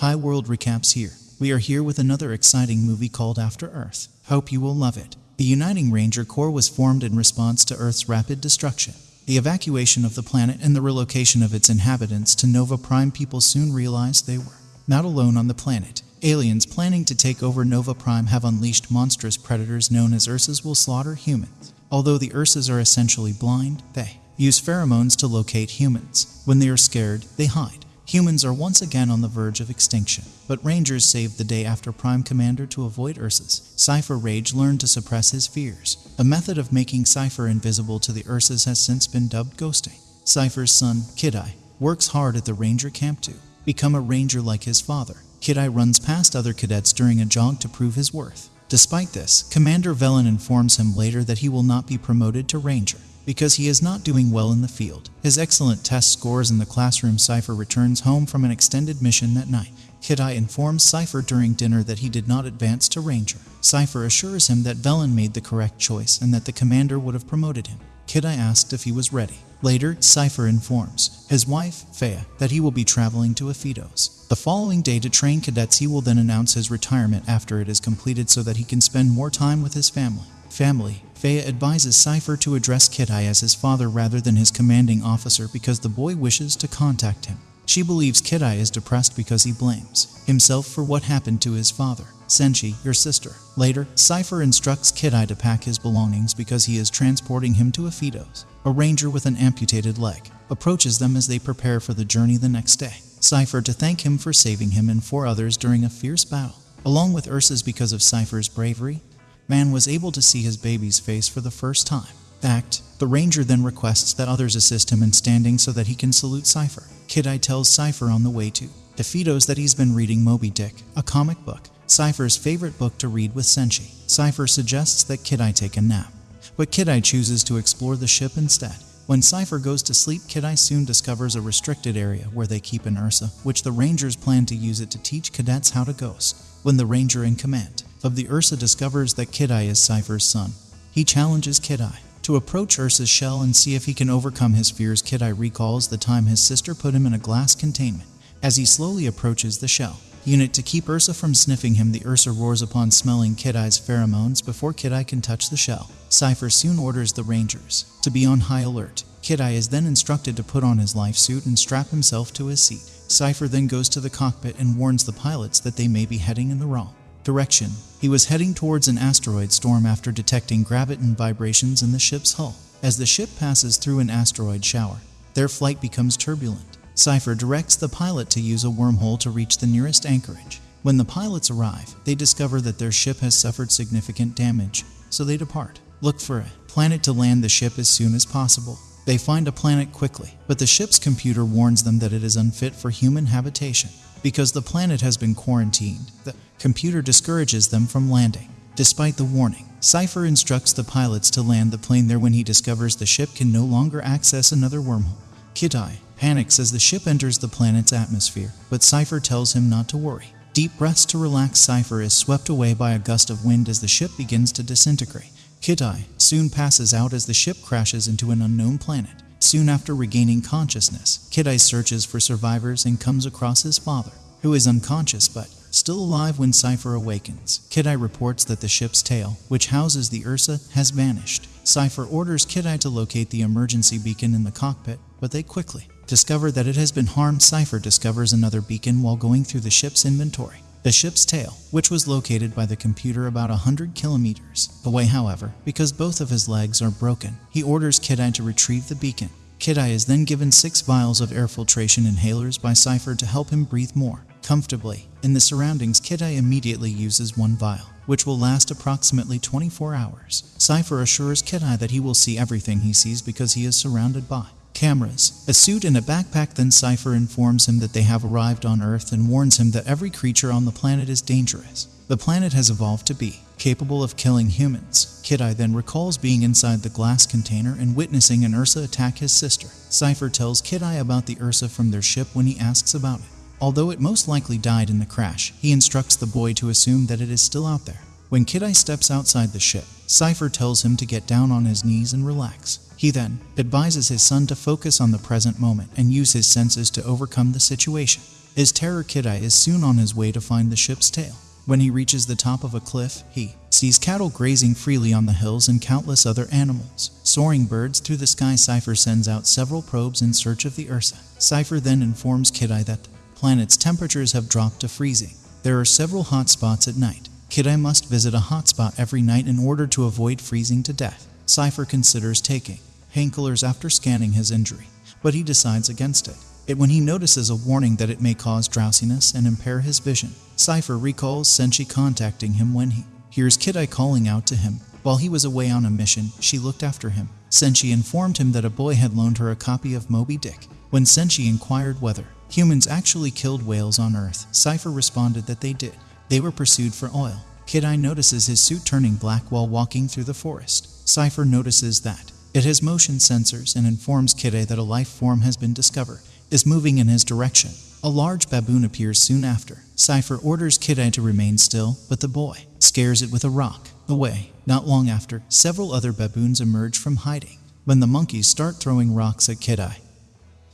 Hi World Recaps here. We are here with another exciting movie called After Earth. Hope you will love it. The Uniting Ranger Corps was formed in response to Earth's rapid destruction. The evacuation of the planet and the relocation of its inhabitants to Nova Prime people soon realized they were not alone on the planet. Aliens planning to take over Nova Prime have unleashed monstrous predators known as Ursas will slaughter humans. Although the Ursas are essentially blind, they use pheromones to locate humans. When they are scared, they hide. Humans are once again on the verge of extinction, but Rangers saved the day after Prime Commander to avoid Ursas. Cypher Raige learned to suppress his fears. A method of making Cypher invisible to the Ursas has since been dubbed ghosting. Cypher's son, Kitai, works hard at the Ranger camp to become a Ranger like his father. Kitai runs past other cadets during a jog to prove his worth. Despite this, Commander Velan informs him later that he will not be promoted to Ranger because he is not doing well in the field. His excellent test scores in the classroom, Cypher returns home from an extended mission that night. Kitai informs Cypher during dinner that he did not advance to Ranger. Cypher assures him that Velan made the correct choice and that the commander would have promoted him. Kitai asked if he was ready. Later, Cypher informs his wife, Faia, that he will be traveling to Aphidos. The following day to train cadets he will then announce his retirement after it is completed so that he can spend more time with his family. Family, Faia advises Cypher to address Kitai as his father rather than his commanding officer because the boy wishes to contact him. She believes Kitai is depressed because he blames himself for what happened to his father. Senshi, your sister. Later, Cypher instructs Kitai to pack his belongings because he is transporting him to Aphidos. A ranger with an amputated leg approaches them as they prepare for the journey the next day. Cypher to thank him for saving him and four others during a fierce battle. Along with Ursas because of Cypher's bravery, Man was able to see his baby's face for the first time. Fact, the ranger then requests that others assist him in standing so that he can salute Cypher. Kitai tells Cypher on the way to Aphidos that he's been reading Moby Dick, a comic book, Cypher's favorite book to read with Senshi. Cypher suggests that Kitai take a nap, but Kitai chooses to explore the ship instead. When Cypher goes to sleep, Kitai soon discovers a restricted area where they keep an Ursa, which the Rangers plan to use it to teach cadets how to ghost. When the Ranger in command of the Ursa discovers that Kitai is Cypher's son, he challenges Kitai to approach Ursa's shell and see if he can overcome his fears. Kitai recalls the time his sister put him in a glass containment. As he slowly approaches the shell, unit to keep Ursa from sniffing him, the Ursa roars upon smelling Kitai's pheromones before Kitai can touch the shell. Cypher soon orders the Rangers to be on high alert. Kitai is then instructed to put on his life suit and strap himself to his seat. Cypher then goes to the cockpit and warns the pilots that they may be heading in the wrong direction. He was heading towards an asteroid storm after detecting graviton vibrations in the ship's hull. As the ship passes through an asteroid shower, their flight becomes turbulent. Cypher directs the pilot to use a wormhole to reach the nearest anchorage. When the pilots arrive, they discover that their ship has suffered significant damage, so they depart. Look for a planet to land the ship as soon as possible. They find a planet quickly, but the ship's computer warns them that it is unfit for human habitation. Because the planet has been quarantined, the computer discourages them from landing. Despite the warning, Cypher instructs the pilots to land the plane there when he discovers the ship can no longer access another wormhole. Kitai panics as the ship enters the planet's atmosphere, but Cypher tells him not to worry. Deep breaths to relax Cypher is swept away by a gust of wind as the ship begins to disintegrate. Kitai soon passes out as the ship crashes into an unknown planet. Soon after regaining consciousness, Kitai searches for survivors and comes across his father, who is unconscious but still alive when Cypher awakens. Kitai reports that the ship's tail, which houses the Ursa, has vanished. Cypher orders Kitai to locate the emergency beacon in the cockpit, but they quickly discover that it has been harmed. Cypher discovers another beacon while going through the ship's inventory. The ship's tail, which was located by the computer about 100 kilometers away, however, because both of his legs are broken, he orders Kitai to retrieve the beacon. Kitai is then given six vials of air filtration inhalers by Cypher to help him breathe more comfortably. In the surroundings, Kitai immediately uses one vial, which will last approximately 24 hours. Cypher assures Kitai that he will see everything he sees because he is surrounded by cameras, a suit, and a backpack. Then Cypher informs him that they have arrived on Earth and warns him that every creature on the planet is dangerous. The planet has evolved to be capable of killing humans. Kitai then recalls being inside the glass container and witnessing an Ursa attack his sister. Cypher tells Kitai about the Ursa from their ship when he asks about it. Although it most likely died in the crash, he instructs the boy to assume that it is still out there. When Kitai steps outside the ship, Cypher tells him to get down on his knees and relax. He then advises his son to focus on the present moment and use his senses to overcome the situation. His terror Kitai is soon on his way to find the ship's tail. When he reaches the top of a cliff, he sees cattle grazing freely on the hills and countless other animals. Soaring birds through the sky, Cypher sends out several probes in search of the Ursa. Cypher then informs Kitai that planet's temperatures have dropped to freezing. There are several hot spots at night. Kitai must visit a hotspot every night in order to avoid freezing to death. Cypher considers taking painkillers after scanning his injury, but he decides against it. It when he notices a warning that it may cause drowsiness and impair his vision. Cypher recalls Senshi contacting him when he hears Kitai calling out to him. While he was away on a mission, she looked after him. Senshi informed him that a boy had loaned her a copy of Moby Dick. When Senshi inquired whether humans actually killed whales on Earth, Cypher responded that they did. They were pursued for oil. Kitai notices his suit turning black while walking through the forest. Cypher notices that it has motion sensors and informs Kitai that a life form has been discovered is moving in his direction. A large baboon appears soon after. Cypher orders Kitai to remain still, but the boy scares it with a rock. Away. Not long after, several other baboons emerge from hiding. When the monkeys start throwing rocks at Kidai,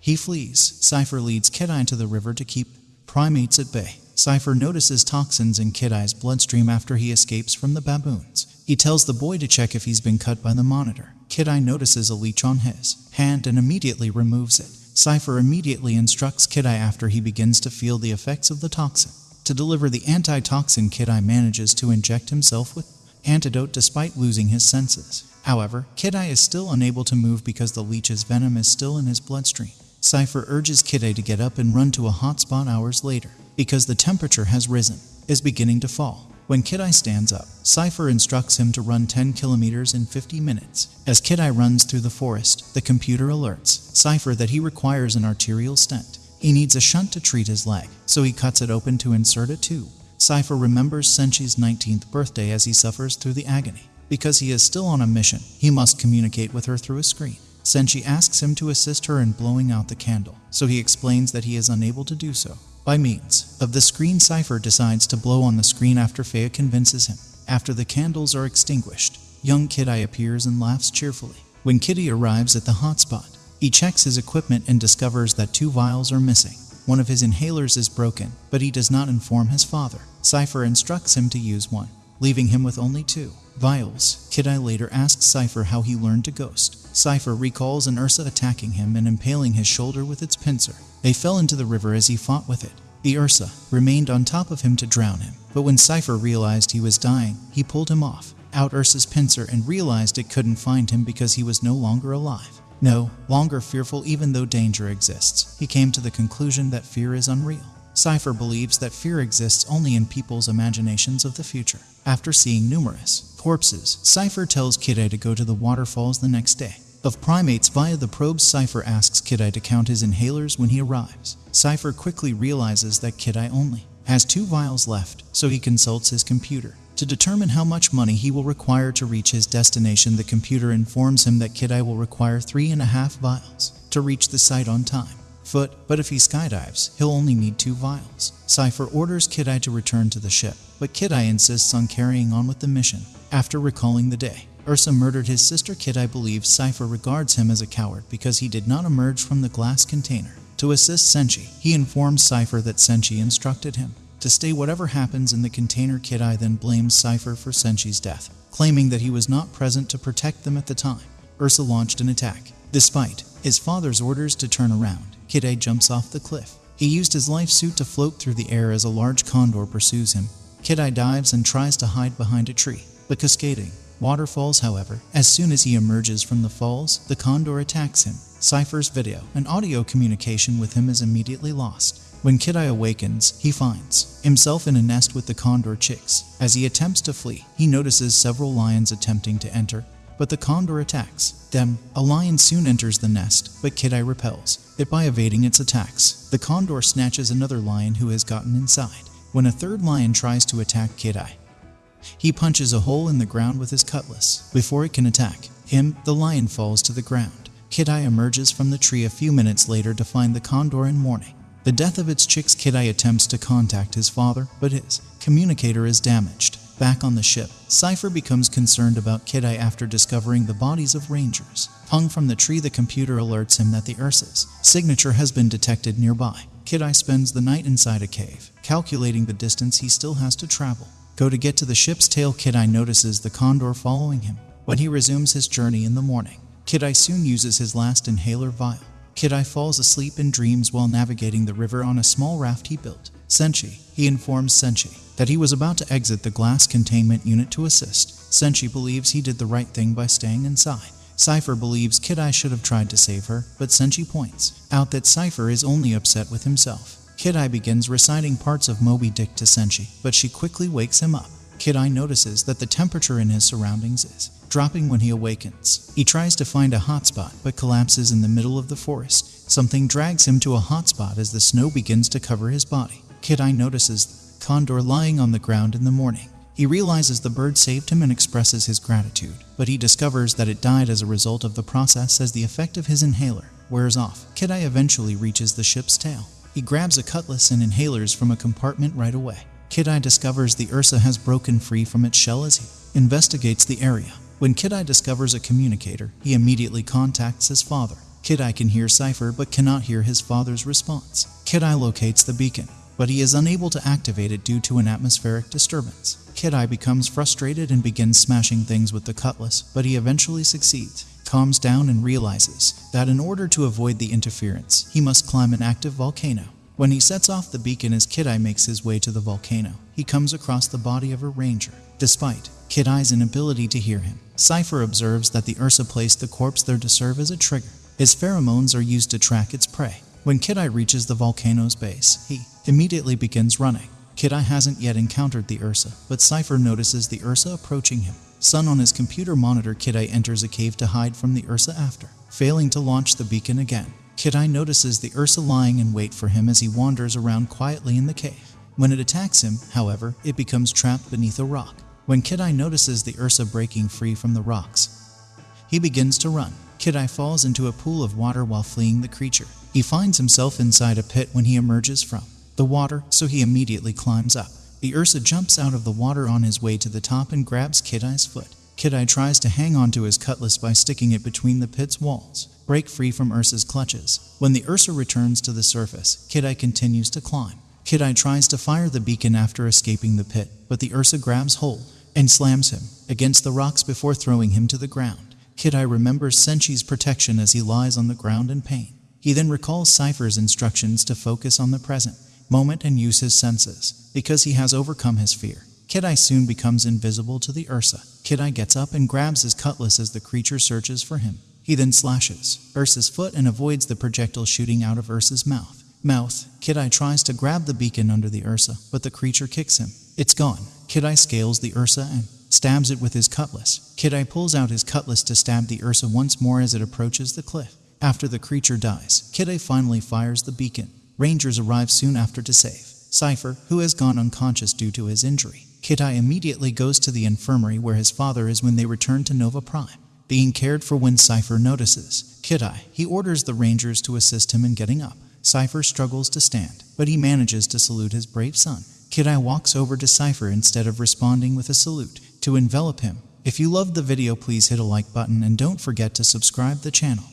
he flees. Cypher leads Kitai to the river to keep primates at bay. Cypher notices toxins in Kitai's bloodstream after he escapes from the baboons. He tells the boy to check if he's been cut by the monitor. Kitai notices a leech on his hand and immediately removes it. Cypher immediately instructs Kitai after he begins to feel the effects of the toxin. To deliver the antitoxin, Kitai manages to inject himself with antidote despite losing his senses. However, Kitai is still unable to move because the leech's venom is still in his bloodstream. Cypher urges Kitai to get up and run to a hot spot hours later, because the temperature has risen, is beginning to fall. When Kitai stands up, Cypher instructs him to run 10 kilometers in 50 minutes. As Kitai runs through the forest, the computer alerts Cypher that he requires an arterial stent. He needs a shunt to treat his leg, so he cuts it open to insert a tube. Cypher remembers Senshi's 19th birthday as he suffers through the agony. Because he is still on a mission, he must communicate with her through a screen. Senshi asks him to assist her in blowing out the candle, so he explains that he is unable to do so. By means of the screen, Cypher decides to blow on the screen after Faia convinces him. After the candles are extinguished, young Kitai appears and laughs cheerfully. When Kitai arrives at the hotspot, he checks his equipment and discovers that two vials are missing. One of his inhalers is broken, but he does not inform his father. Cypher instructs him to use one, leaving him with only two vials. Kitai later asks Cypher how he learned to ghost. Cypher recalls an Ursa attacking him and impaling his shoulder with its pincer. They fell into the river as he fought with it. The Ursa remained on top of him to drown him, but when Cypher realized he was dying, he pulled him off, out Ursa's pincer, and realized it couldn't find him because he was no longer alive. No longer fearful even though danger exists. He came to the conclusion that fear is unreal. Cypher believes that fear exists only in people's imaginations of the future. After seeing numerous corpses, Cypher tells Kitai to go to the waterfalls the next day. Of primates via the probe, Cypher asks Kitai to count his inhalers when he arrives. Cypher quickly realizes that Kitai only has two vials left, so he consults his computer. To determine how much money he will require to reach his destination, the computer informs him that Kitai will require three and a half vials to reach the site on time. Foot, but if he skydives, he'll only need two vials. Cypher orders Kitai to return to the ship, but Kitai insists on carrying on with the mission. After recalling the day, Ursa murdered his sister Kit, I believe Cypher regards him as a coward because he did not emerge from the glass container. To assist Senshi, he informs Cypher that Senshi instructed him to stay whatever happens in the container. Kitai then blames Cypher for Senshi's death, claiming that he was not present to protect them at the time. Ursa launched an attack. Despite his father's orders to turn around, Kitai jumps off the cliff. He used his life suit to float through the air as a large condor pursues him. Kitai dives and tries to hide behind a tree, but cascading waterfalls, however, as soon as he emerges from the falls, the condor attacks him. Cypher's video and audio communication with him is immediately lost. When Kitai awakens, he finds himself in a nest with the condor chicks. As he attempts to flee, he notices several lions attempting to enter, but the condor attacks them. A lion soon enters the nest, but Kitai repels it by evading its attacks. The condor snatches another lion who has gotten inside. When a third lion tries to attack Kitai, he punches a hole in the ground with his cutlass. Before it can attack him, the lion falls to the ground. Kitai emerges from the tree a few minutes later to find the condor in mourning. The death of its chicks, Kitai attempts to contact his father, but his communicator is damaged. Back on the ship, Cypher becomes concerned about Kitai after discovering the bodies of rangers. Hung from the tree, the computer alerts him that the Ursa's signature has been detected nearby. Kitai spends the night inside a cave, calculating the distance he still has to travel. Go to get to the ship's tail Kitai notices the condor following him. When he resumes his journey in the morning, Kitai soon uses his last inhaler vial. Kitai falls asleep and dreams while navigating the river on a small raft he built. Senshi, he informs Senshi that he was about to exit the glass containment unit to assist. Senshi believes he did the right thing by staying inside. Cypher believes Kitai should have tried to save her, but Senshi points out that Cypher is only upset with himself. Kitai begins reciting parts of Moby Dick to Senshi, but she quickly wakes him up. Kitai notices that the temperature in his surroundings is dropping when he awakens. He tries to find a hotspot, but collapses in the middle of the forest. Something drags him to a hotspot as the snow begins to cover his body. Kitai notices the condor lying on the ground in the morning. He realizes the bird saved him and expresses his gratitude, but he discovers that it died as a result of the process as the effect of his inhaler wears off. Kitai eventually reaches the ship's tail. He grabs a cutlass and inhalers from a compartment right away. Kitai discovers the Ursa has broken free from its shell as he investigates the area. When Kitai discovers a communicator, he immediately contacts his father. Kitai can hear Cypher but cannot hear his father's response. Kitai locates the beacon, but he is unable to activate it due to an atmospheric disturbance. Kitai becomes frustrated and begins smashing things with the cutlass, but he eventually succeeds, calms down and realizes that in order to avoid the interference, he must climb an active volcano. When he sets off the beacon as Kitai makes his way to the volcano, he comes across the body of a ranger. Despite Kitai's inability to hear him, Cypher observes that the Ursa placed the corpse there to serve as a trigger. His pheromones are used to track its prey. When Kitai reaches the volcano's base, he immediately begins running. Kitai hasn't yet encountered the Ursa, but Cypher notices the Ursa approaching him. Sun on his computer monitor, Kitai enters a cave to hide from the Ursa after, failing to launch the beacon again. Kitai notices the Ursa lying in wait for him as he wanders around quietly in the cave. When it attacks him, however, it becomes trapped beneath a rock. When Kitai notices the Ursa breaking free from the rocks, he begins to run. Kitai falls into a pool of water while fleeing the creature. He finds himself inside a pit when he emerges from the water, so he immediately climbs up. The Ursa jumps out of the water on his way to the top and grabs Kitai's foot. Kitai tries to hang onto his cutlass by sticking it between the pit's walls, break free from Ursa's clutches. When the Ursa returns to the surface, Kitai continues to climb. Kitai tries to fire the beacon after escaping the pit, but the Ursa grabs hold and slams him against the rocks before throwing him to the ground. Kitai remembers Senshi's protection as he lies on the ground in pain. He then recalls Cypher's instructions to focus on the present moment and use his senses, because he has overcome his fear. Kitai soon becomes invisible to the Ursa. Kitai gets up and grabs his cutlass as the creature searches for him. He then slashes Ursa's foot and avoids the projectile shooting out of Ursa's mouth. Mouth, Kitai tries to grab the beacon under the Ursa, but the creature kicks him. It's gone. Kitai scales the Ursa and stabs it with his cutlass. Kitai pulls out his cutlass to stab the Ursa once more as it approaches the cliff. After the creature dies, Kitai finally fires the beacon. Rangers arrive soon after to save Cypher, who has gone unconscious due to his injury. Kitai immediately goes to the infirmary where his father is when they return to Nova Prime. Being cared for when Cypher notices Kitai, he orders the Rangers to assist him in getting up. Cypher struggles to stand, but he manages to salute his brave son. Kitai walks over to Cypher instead of responding with a salute to envelop him. If you loved the video, please hit a like button and don't forget to subscribe the channel.